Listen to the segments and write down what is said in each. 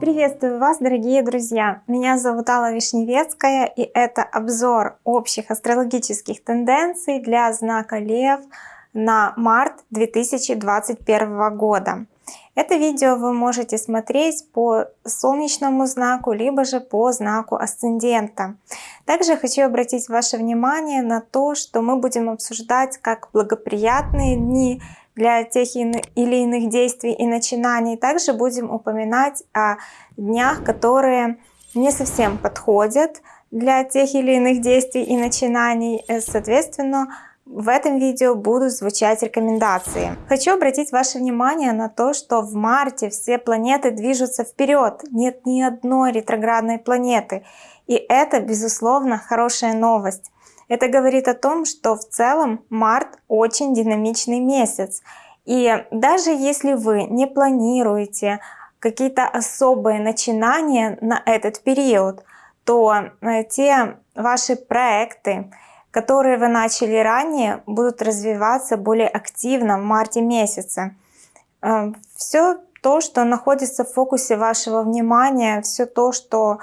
Приветствую вас, дорогие друзья! Меня зовут Алла Вишневецкая, и это обзор общих астрологических тенденций для знака Лев на март 2021 года. Это видео вы можете смотреть по солнечному знаку, либо же по знаку асцендента. Также хочу обратить ваше внимание на то, что мы будем обсуждать как благоприятные дни для тех или иных действий и начинаний. Также будем упоминать о днях, которые не совсем подходят для тех или иных действий и начинаний. Э, соответственно, в этом видео будут звучать рекомендации. Хочу обратить ваше внимание на то, что в марте все планеты движутся вперед. Нет ни одной ретроградной планеты. И это, безусловно, хорошая новость. Это говорит о том, что в целом март очень динамичный месяц. И даже если вы не планируете какие-то особые начинания на этот период, то э, те ваши проекты, которые вы начали ранее, будут развиваться более активно в марте месяце. Э, все то, что находится в фокусе вашего внимания, все то, что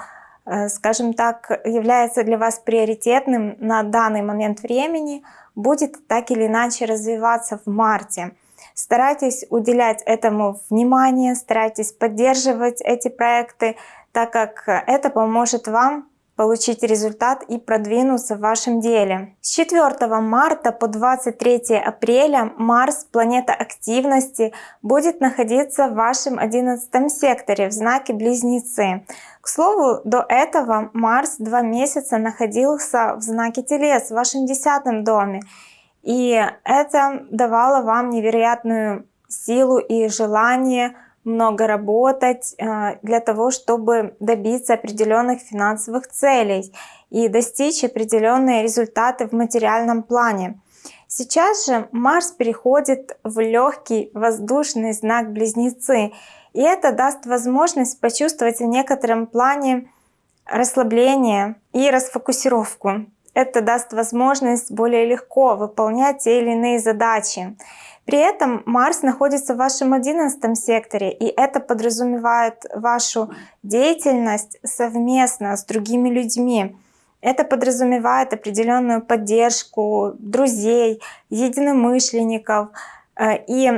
скажем так, является для вас приоритетным на данный момент времени, будет так или иначе развиваться в марте. Старайтесь уделять этому внимание, старайтесь поддерживать эти проекты, так как это поможет вам получить результат и продвинуться в вашем деле. С 4 марта по 23 апреля Марс, планета активности, будет находиться в вашем 11 секторе в знаке Близнецы. К слову, до этого Марс два месяца находился в знаке Телец в вашем 10 доме. И это давало вам невероятную силу и желание много работать э, для того, чтобы добиться определенных финансовых целей и достичь определенные результаты в материальном плане. Сейчас же Марс переходит в легкий воздушный знак Близнецы, и это даст возможность почувствовать в некотором плане расслабление и расфокусировку. Это даст возможность более легко выполнять те или иные задачи. При этом Марс находится в вашем одиннадцатом секторе, и это подразумевает вашу деятельность совместно с другими людьми. Это подразумевает определенную поддержку друзей, единомышленников. Э, и,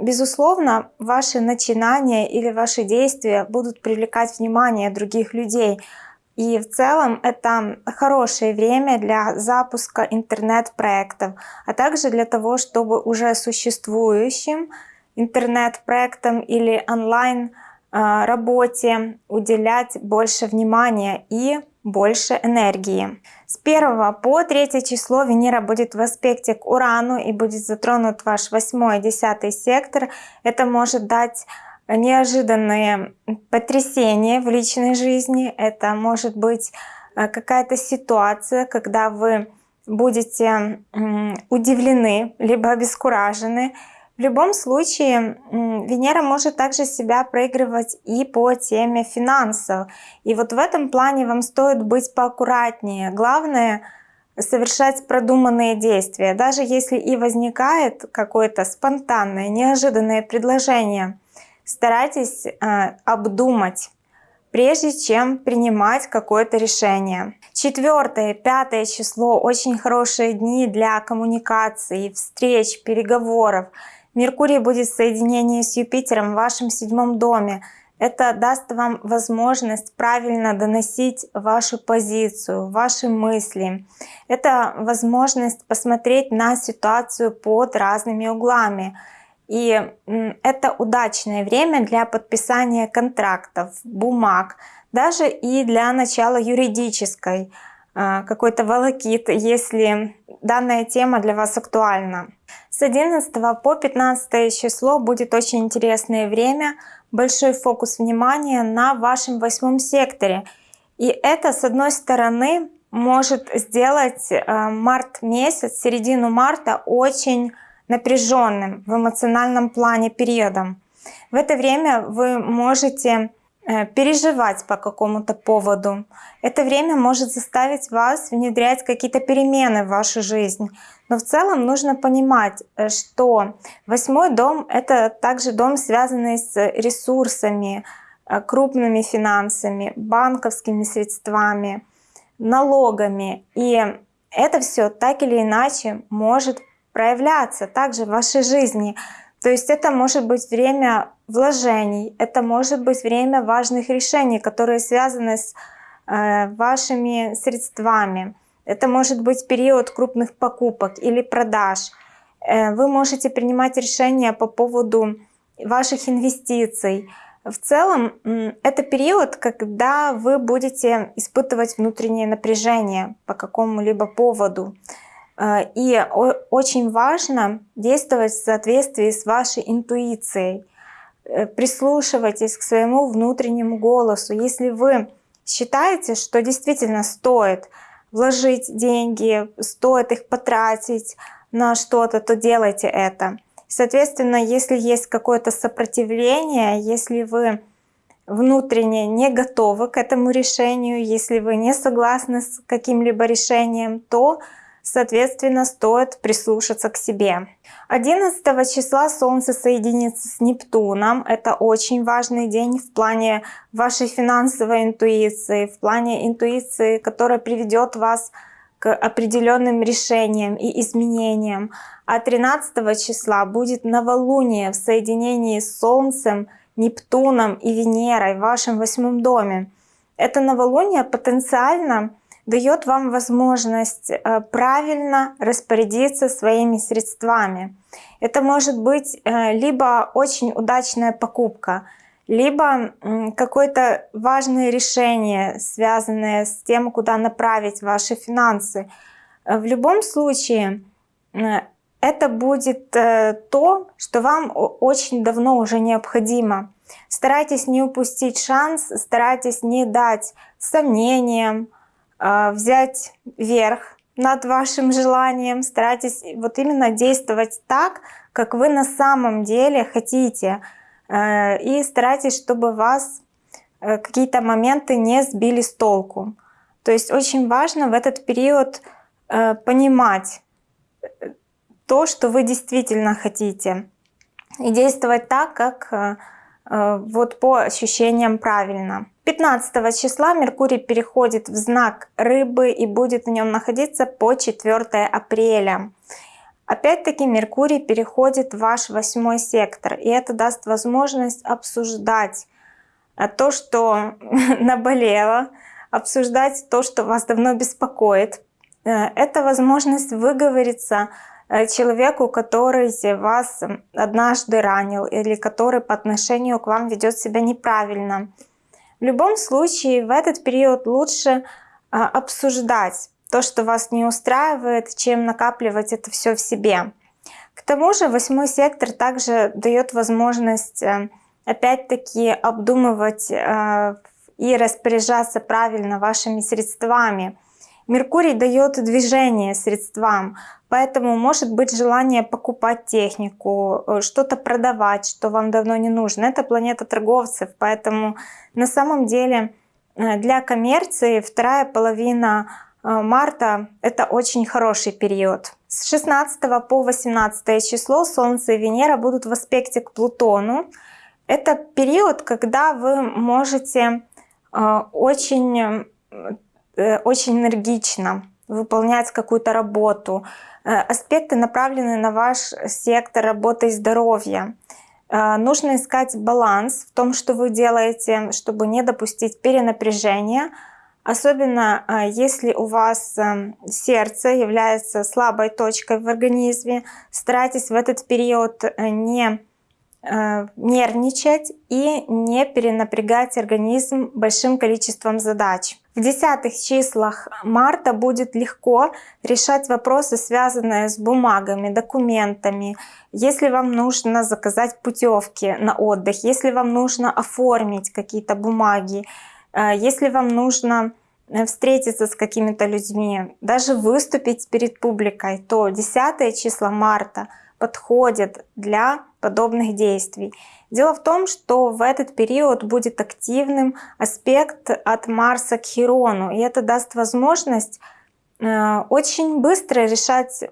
безусловно, ваши начинания или ваши действия будут привлекать внимание других людей – и в целом это хорошее время для запуска интернет-проектов, а также для того, чтобы уже существующим интернет-проектам или онлайн а, работе уделять больше внимания и больше энергии. С 1 по 3 число Венера будет в аспекте к Урану и будет затронут ваш 8 и 10 сектор. Это может дать неожиданные потрясения в личной жизни. Это может быть э, какая-то ситуация, когда вы будете удивлены, либо обескуражены. В любом случае, Венера может также себя проигрывать и по теме финансов. И вот в этом плане вам стоит быть поаккуратнее. Главное — совершать продуманные действия. Даже если и возникает какое-то спонтанное, неожиданное предложение — старайтесь э, обдумать, прежде чем принимать какое-то решение. Четвертое, пятое число – очень хорошие дни для коммуникации, встреч, переговоров. Меркурий будет в соединении с Юпитером в вашем седьмом доме. Это даст вам возможность правильно доносить вашу позицию, ваши мысли. Это возможность посмотреть на ситуацию под разными углами. И это удачное время для подписания контрактов, бумаг, даже и для начала юридической а, какой-то волокит, если данная тема для вас актуальна. С 11 по 15 число будет очень интересное время, большой фокус внимания на вашем восьмом секторе. И это, с одной стороны, может сделать а, март месяц, середину марта очень напряженным в эмоциональном плане периодом. В это время вы можете э, переживать по какому-то поводу. Это время может заставить вас внедрять какие-то перемены в вашу жизнь. Но в целом нужно понимать, э, что восьмой дом — это также дом, связанный с ресурсами, э, крупными финансами, банковскими средствами, налогами. И это все так или иначе может проявляться также в вашей жизни. То есть это может быть время вложений, это может быть время важных решений, которые связаны с э, вашими средствами. Это может быть период крупных покупок или продаж. Э, вы можете принимать решения по поводу ваших инвестиций. В целом, это период, когда вы будете испытывать внутреннее напряжение по какому-либо поводу. Э, и очень важно действовать в соответствии с вашей интуицией. Э, прислушивайтесь к своему внутреннему голосу. Если вы считаете, что действительно стоит вложить деньги, стоит их потратить на что-то, то делайте это. Соответственно, если есть какое-то сопротивление, если вы внутренне не готовы к этому решению, если вы не согласны с каким-либо решением, то Соответственно, стоит прислушаться к себе. 11 числа Солнце соединится с Нептуном. Это очень важный день в плане вашей финансовой интуиции, в плане интуиции, которая приведет вас к определенным решениям и изменениям. А 13 числа будет новолуние в соединении с Солнцем, Нептуном и Венерой в вашем восьмом доме. Это новолуние потенциально дает вам возможность э, правильно распорядиться своими средствами. Это может быть э, либо очень удачная покупка, либо какое-то важное решение, связанное с тем, куда направить ваши финансы. Э, в любом случае, это будет то, что вам очень давно уже необходимо. Старайтесь не упустить шанс, старайтесь не дать сомнениям, взять верх над вашим желанием, старайтесь вот именно действовать так, как вы на самом деле хотите. А, и старайтесь, чтобы вас э, какие-то моменты не сбили с толку. То есть очень важно в этот период э, понимать э, то, что вы действительно хотите. И действовать так, как вот по ощущениям правильно. 15 числа Меркурий переходит в знак Рыбы и будет в нем находиться по 4 апреля. Опять-таки Меркурий переходит в ваш восьмой сектор, и это даст возможность обсуждать э, то, что наболело, обсуждать то, что вас давно беспокоит. Э, это возможность выговориться э, человеку, который вас однажды ранил или который по отношению к вам ведет себя неправильно. В любом случае в этот период лучше а, обсуждать то, что вас не устраивает, чем накапливать это все в себе. К тому же восьмой сектор также дает возможность э, опять-таки обдумывать э, и распоряжаться правильно вашими средствами. Меркурий дает движение средствам, поэтому может быть желание покупать технику, э, что-то продавать, что вам давно не нужно. Это планета торговцев, поэтому на самом деле э, для коммерции вторая половина э, марта это очень хороший период. С 16 по 18 число Солнце и Венера будут в аспекте к Плутону. Это период, когда вы можете очень очень энергично выполнять какую-то работу. Э, аспекты направлены на ваш сектор работы и здоровья. Э, нужно искать баланс в том, что вы делаете, чтобы не допустить перенапряжения. Особенно если у вас сердце является слабой точкой в организме, старайтесь в этот период не Э, нервничать и не перенапрягать организм большим количеством задач. В десятых числах марта будет легко решать вопросы, связанные с бумагами, документами. Если вам нужно заказать путевки на отдых, если вам нужно оформить какие-то бумаги, э, если вам нужно э, встретиться с какими-то людьми, даже выступить перед публикой, то 10 числа марта подходит для подобных действий. Дело в том, что в этот период будет активным аспект от Марса к Хирону, и это даст возможность э, очень быстро решать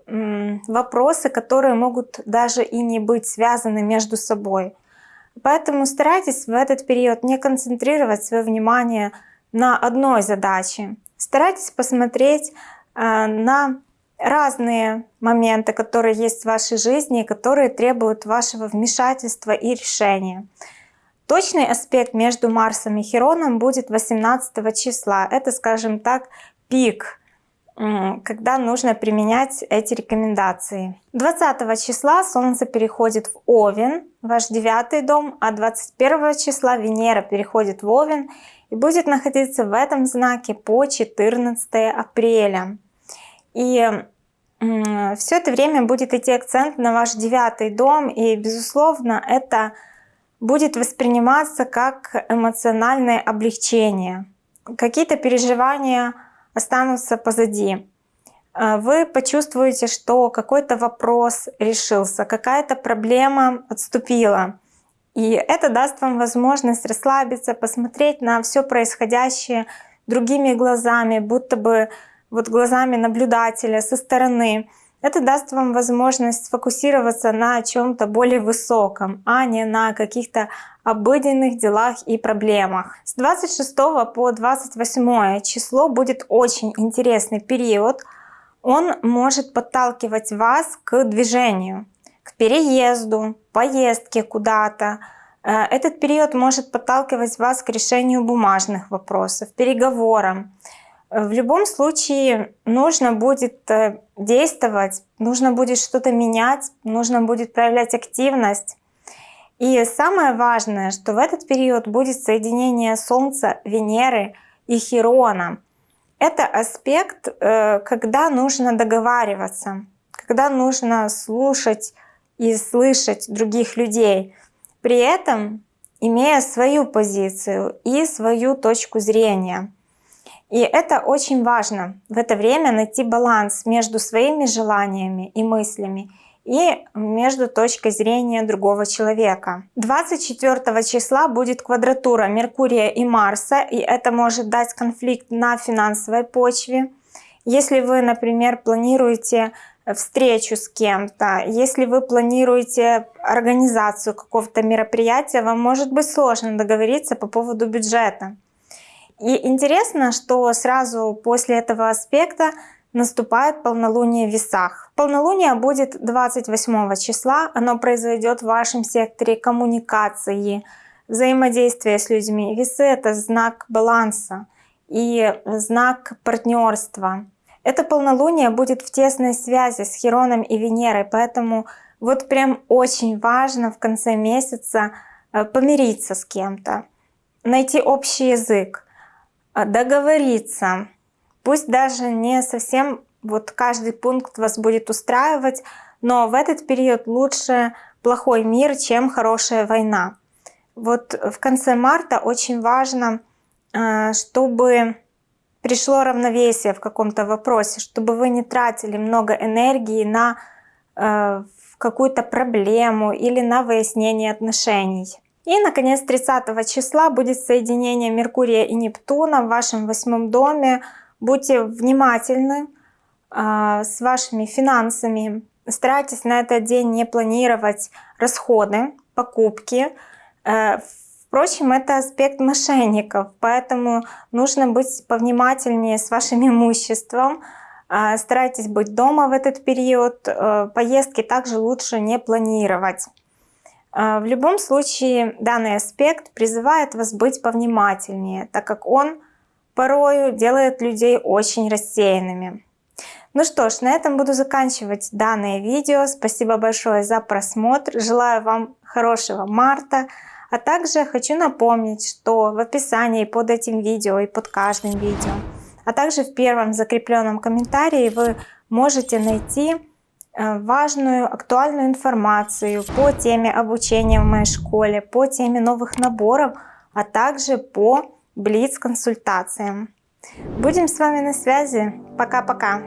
вопросы, которые могут даже и не быть связаны между собой. Поэтому старайтесь в этот период не концентрировать свое внимание на одной задаче. Старайтесь посмотреть э, на разные моменты, которые есть в вашей жизни, которые требуют вашего вмешательства и решения. Точный аспект между Марсом и Хероном будет 18 числа. Это, скажем так, пик, когда нужно применять эти рекомендации. 20 числа Солнце переходит в Овен, ваш девятый дом, а 21 числа Венера переходит в Овен и будет находиться в этом знаке по 14 апреля. И все это время будет идти акцент на ваш девятый дом, и, безусловно, это будет восприниматься как эмоциональное облегчение. Какие-то переживания останутся позади. Э, вы почувствуете, что какой-то вопрос решился, какая-то проблема отступила. И это даст вам возможность расслабиться, посмотреть на все происходящее другими глазами, будто бы вот глазами наблюдателя со стороны. Это даст вам возможность сфокусироваться на чем-то более высоком, а не на каких-то обыденных делах и проблемах. С 26 по 28 число будет очень интересный период. Он может подталкивать вас к движению, к переезду, поездке куда-то. Э, этот период может подталкивать вас к решению бумажных вопросов, переговорам. В любом случае нужно будет э, действовать, нужно будет что-то менять, нужно будет проявлять активность. И самое важное, что в этот период будет соединение Солнца, Венеры и Хирона. Это аспект, э, когда нужно договариваться, когда нужно слушать и слышать других людей, при этом имея свою позицию и свою точку зрения. И это очень важно в это время найти баланс между своими желаниями и мыслями и между точкой зрения другого человека. 24 числа будет квадратура Меркурия и Марса, и это может дать конфликт на финансовой почве. Если вы, например, планируете встречу с кем-то, если вы планируете организацию какого-то мероприятия, вам может быть сложно договориться по поводу бюджета. И интересно, что сразу после этого аспекта наступает полнолуние в весах. Полнолуние будет 28 числа, оно произойдет в вашем секторе коммуникации, взаимодействия с людьми. Весы — это знак баланса и знак партнерства. Это полнолуние будет в тесной связи с Хероном и Венерой, поэтому вот прям очень важно в конце месяца э, помириться с кем-то, найти общий язык. А, договориться. Пусть даже не совсем вот каждый пункт вас будет устраивать, но в этот период лучше плохой мир, чем хорошая война. Вот в конце марта очень важно, а, чтобы пришло равновесие в каком-то вопросе, чтобы вы не тратили много энергии на а, какую-то проблему или на выяснение отношений. И, наконец, 30 числа будет соединение Меркурия и Нептуна в вашем восьмом доме. Будьте внимательны э, с вашими финансами. Старайтесь на этот день не планировать расходы, покупки. Э, впрочем, это аспект мошенников, поэтому нужно быть повнимательнее с вашим имуществом. Э, старайтесь быть дома в этот период. Э, поездки также лучше не планировать. А, в любом случае данный аспект призывает вас быть повнимательнее, так как он порою делает людей очень рассеянными. Ну что ж, на этом буду заканчивать данное видео. Спасибо большое за просмотр. Желаю вам хорошего марта. А также хочу напомнить, что в описании под этим видео и под каждым видео, а также в первом закрепленном комментарии вы можете найти важную, актуальную информацию по теме обучения в моей школе, по теме новых наборов, а также по Блиц-консультациям. Будем с вами на связи. Пока-пока!